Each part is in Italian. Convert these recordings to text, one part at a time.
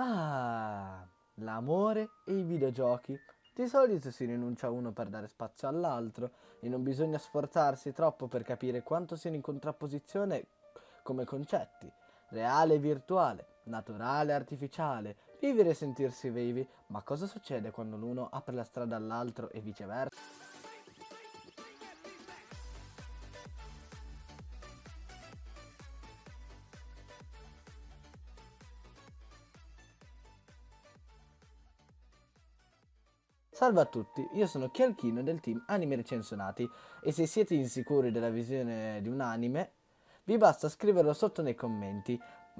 Ah, l'amore e i videogiochi. Di solito si rinuncia a uno per dare spazio all'altro e non bisogna sforzarsi troppo per capire quanto siano in contrapposizione come concetti. Reale e virtuale, naturale e artificiale, vivere e sentirsi vivi, ma cosa succede quando l'uno apre la strada all'altro e viceversa? Salve a tutti, io sono Chialchino del team Anime Recensionati e se siete insicuri della visione di un anime vi basta scriverlo sotto nei commenti.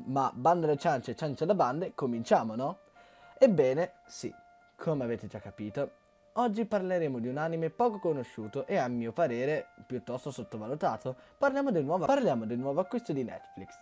Ma bando le ciance e ciance da bande, cominciamo no? Ebbene, sì, come avete già capito, oggi parleremo di un anime poco conosciuto e a mio parere piuttosto sottovalutato. Parliamo del nuovo, parliamo del nuovo acquisto di Netflix,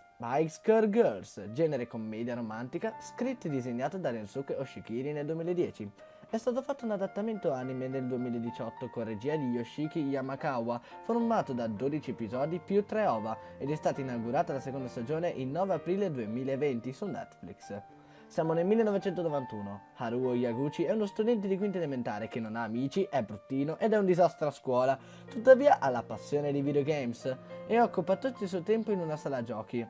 School Girls, genere commedia romantica, scritto e disegnato da Rensuke Oshikiri nel 2010. È stato fatto un adattamento anime nel 2018 con regia di Yoshiki Yamakawa, formato da 12 episodi più 3 OVA ed è stata inaugurata la seconda stagione il 9 aprile 2020 su Netflix. Siamo nel 1991. Haruo Yaguchi è uno studente di quinta elementare che non ha amici, è bruttino ed è un disastro a scuola. Tuttavia ha la passione di videogames e occupa tutto il suo tempo in una sala giochi.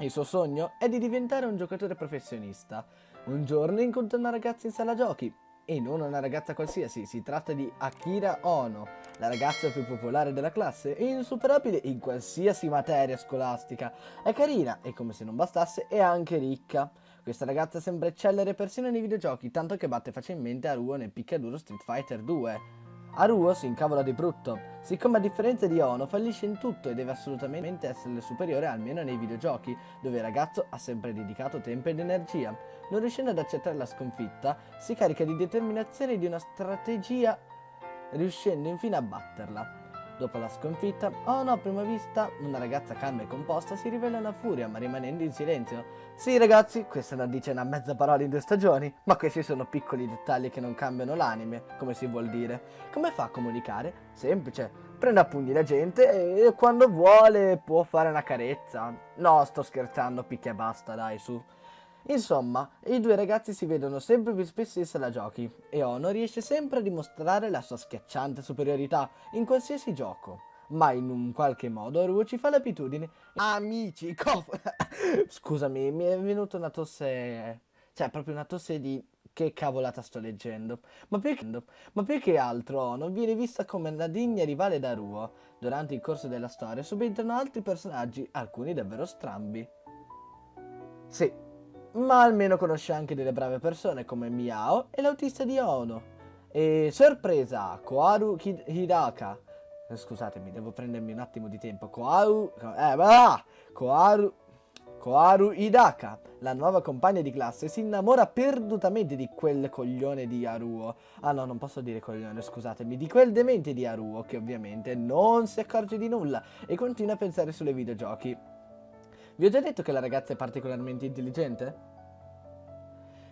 Il suo sogno è di diventare un giocatore professionista. Un giorno incontra una ragazza in sala giochi e non una ragazza qualsiasi, si tratta di Akira Ono, la ragazza più popolare della classe e insuperabile in qualsiasi materia scolastica. È carina e come se non bastasse è anche ricca. Questa ragazza sembra eccellere persino nei videogiochi, tanto che batte facilmente Aruo nel picchiaduro Street Fighter 2. Aruo si incavola di brutto, siccome a differenza di Ono fallisce in tutto e deve assolutamente essere superiore almeno nei videogiochi, dove il ragazzo ha sempre dedicato tempo ed energia. Non riuscendo ad accettare la sconfitta, si carica di determinazione e di una strategia, riuscendo infine a batterla. Dopo la sconfitta, Ono a prima vista, una ragazza calma e composta, si rivela una furia ma rimanendo in silenzio. Sì ragazzi, questa non dice una mezza parola in due stagioni, ma questi sono piccoli dettagli che non cambiano l'anime, come si vuol dire. Come fa a comunicare? Semplice, prende a pugni la gente e quando vuole può fare una carezza. No, sto scherzando, picchia e basta, dai, su. Insomma, i due ragazzi si vedono sempre più spesso in sala giochi e Ono riesce sempre a dimostrare la sua schiacciante superiorità in qualsiasi gioco. Ma in un qualche modo Aruo ci fa l'abitudine. Amici, cof... Scusami, mi è venuta una tosse... Cioè, proprio una tosse di... Che cavolata sto leggendo. Ma più, che, ma più che altro Ono viene vista come una degna rivale da Ruo. Durante il corso della storia subentrano altri personaggi, alcuni davvero strambi. Sì, ma almeno conosce anche delle brave persone come Miao e l'autista di Ono. E sorpresa, Koharu Hidaka. Eh, scusatemi, devo prendermi un attimo di tempo. Koharu... Eh, bah! Koharu... Koharu Hidaka, la nuova compagna di classe, si innamora perdutamente di quel coglione di Haruo. Ah no, non posso dire coglione, scusatemi, di quel demente di Haruo che ovviamente non si accorge di nulla e continua a pensare sulle videogiochi. Vi ho già detto che la ragazza è particolarmente intelligente?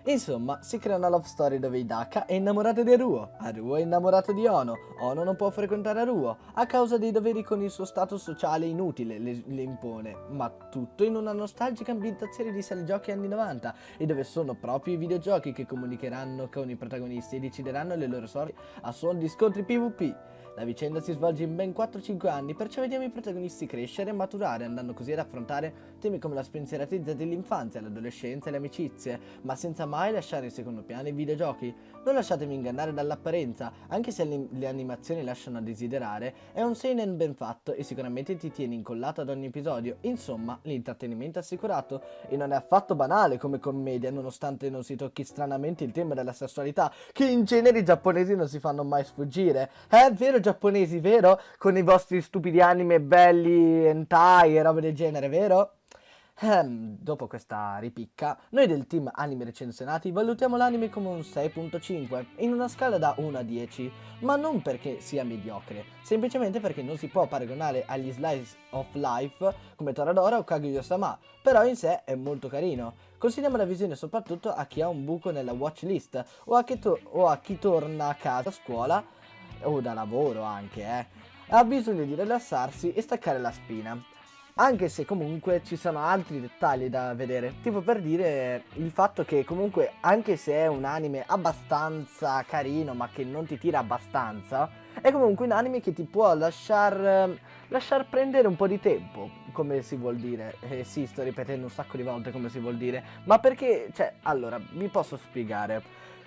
Insomma, si crea una love story dove Hidaka è innamorata di Aruo, Aruo è innamorato di Ono, Ono non può frequentare Aruo a causa dei doveri con il suo status sociale inutile le, le impone, ma tutto in una nostalgica ambientazione di giochi anni 90 e dove sono proprio i videogiochi che comunicheranno con i protagonisti e decideranno le loro sorti a suon di scontri PvP. La vicenda si svolge in ben 4-5 anni, perciò vediamo i protagonisti crescere e maturare, andando così ad affrontare temi come la spensieratezza dell'infanzia, l'adolescenza e le amicizie, ma senza mai lasciare in secondo piano i videogiochi. Non lasciatemi ingannare dall'apparenza, anche se le, animazioni lasciano a desiderare, è un seinen ben fatto e sicuramente ti tiene incollato ad ogni episodio, insomma, l'intrattenimento è assicurato, e non è affatto banale come commedia, nonostante non si tocchi stranamente il tema della sessualità, che in genere i giapponesi non si fanno mai sfuggire. È vero giapponesi, vero? Con i vostri stupidi anime belli, hentai e robe del genere, vero? Ehm, dopo questa ripicca, noi del team anime recensionati valutiamo l'anime come un 6.5 in una scala da 1 a 10, ma non perché sia mediocre, semplicemente perché non si può paragonare agli slice of life come Toradora o Kaguya-sama, però in sé è molto carino. Consigliamo la visione soprattutto a chi ha un buco nella watchlist o a chi, o a chi torna a casa a scuola o da lavoro anche, eh, ha bisogno di rilassarsi e staccare la spina. anche se comunque ci sono altri dettagli da vedere, tipo per dire il fatto che comunque anche se è un anime abbastanza carino ma che non ti tira abbastanza, è comunque un anime che ti può lasciar, lasciar prendere un po' di tempo, come si vuol dire. Eh sì, sto ripetendo un sacco di volte come si vuol dire, ma perché, cioè, allora, vi posso spiegare.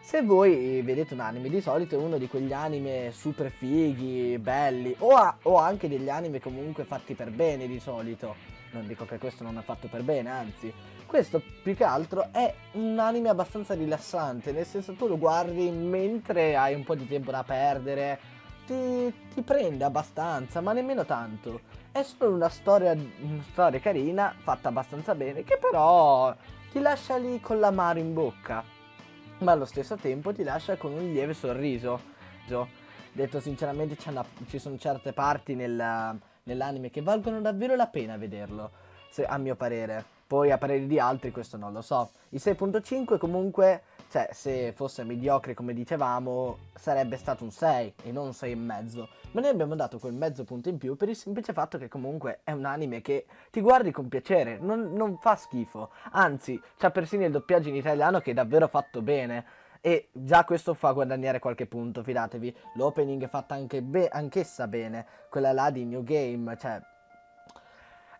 Se voi vedete un anime, di solito è uno di quegli anime super fighi, belli, o, ha, o anche degli anime comunque fatti per bene di solito. Non dico che questo non è fatto per bene, anzi. Questo più che altro è un anime abbastanza rilassante, nel senso tu lo guardi mentre hai un po' di tempo da perdere, ti, ti prende abbastanza, ma nemmeno tanto. È solo una storia, una storia carina, fatta abbastanza bene, che però ti lascia lì con l'amaro in bocca ma allo stesso tempo ti lascia con un lieve sorriso. Detto sinceramente ci sono certe parti nel, nell'anime che valgono davvero la pena vederlo, se, a mio parere. Poi a parere di altri questo non lo so. Il 6.5 comunque, cioè se fosse mediocre come dicevamo, sarebbe stato un 6 e non un 6,5. Ma noi abbiamo dato quel mezzo punto in più per il semplice fatto che comunque è un anime che ti guardi con piacere, non, non fa schifo. Anzi, c'ha persino il doppiaggio in italiano che è davvero fatto bene. E già questo fa guadagnare qualche punto, fidatevi. L'opening è fatta anche be anch'essa bene. Quella là di New Game, cioè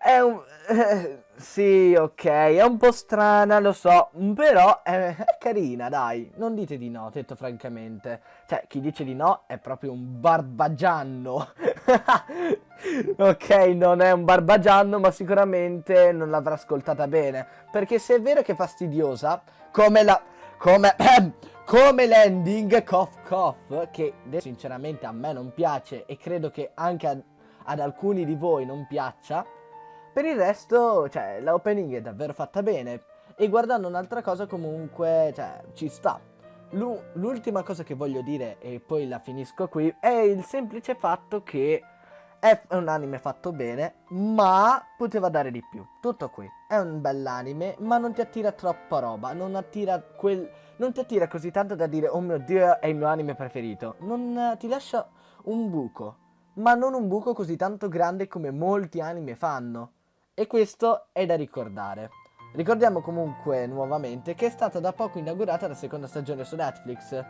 è un... Eh, sì, ok, è un po' strana, lo so, però è, è, carina, dai. Non dite di no, detto francamente. Cioè, chi dice di no è proprio un barbagianno. ok, non è un barbagianno, ma sicuramente non l'avrà ascoltata bene. Perché se è vero che è fastidiosa, come la... come... come l'ending Cough Cough, che sinceramente a me non piace e credo che anche ad, ad alcuni di voi non piaccia, per il resto, cioè, la opening è davvero fatta bene. E guardando un'altra cosa comunque, cioè, ci sta. L'ultima cosa che voglio dire, e poi la finisco qui, è il semplice fatto che è un anime fatto bene, ma poteva dare di più. Tutto qui. È un bell'anime, ma non ti attira troppa roba, non attira quel... Non ti attira così tanto da dire, oh mio Dio, è il mio anime preferito. Non ti lascia un buco, ma non un buco così tanto grande come molti anime fanno. E questo è da ricordare. Ricordiamo comunque nuovamente che è stata da poco inaugurata la seconda stagione su Netflix.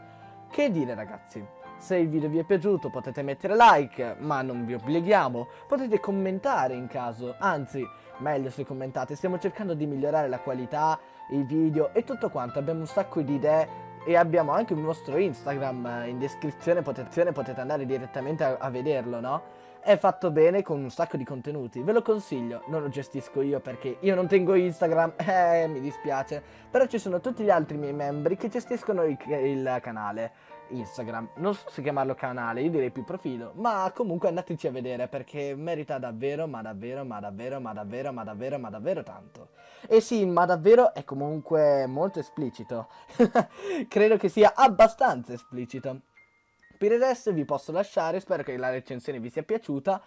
Che dire ragazzi? Se il video vi è piaciuto potete mettere like, ma non vi obblighiamo. Potete commentare in caso, anzi, meglio se commentate. Stiamo cercando di migliorare la qualità, i video e tutto quanto. Abbiamo un sacco di idee e abbiamo anche un nostro Instagram in descrizione, potete, potete andare direttamente a, a vederlo, no? È fatto bene con un sacco di contenuti. Ve lo consiglio, non lo gestisco io perché io non tengo Instagram, eh, mi dispiace. Però ci sono tutti gli altri miei membri che gestiscono il, il canale Instagram. Non so se chiamarlo canale, io direi più profilo, ma comunque andateci a vedere perché merita davvero, ma davvero, ma davvero, ma davvero, ma davvero, ma davvero tanto. E sì, ma davvero è comunque molto esplicito. Credo che sia abbastanza esplicito. Per il resto vi posso lasciare, spero che la recensione vi sia piaciuta.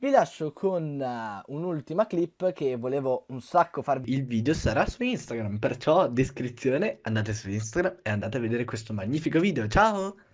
Vi lascio con uh, un'ultima clip che volevo un sacco farvi. Il video sarà su Instagram, perciò descrizione, andate su Instagram e andate a vedere questo magnifico video. Ciao!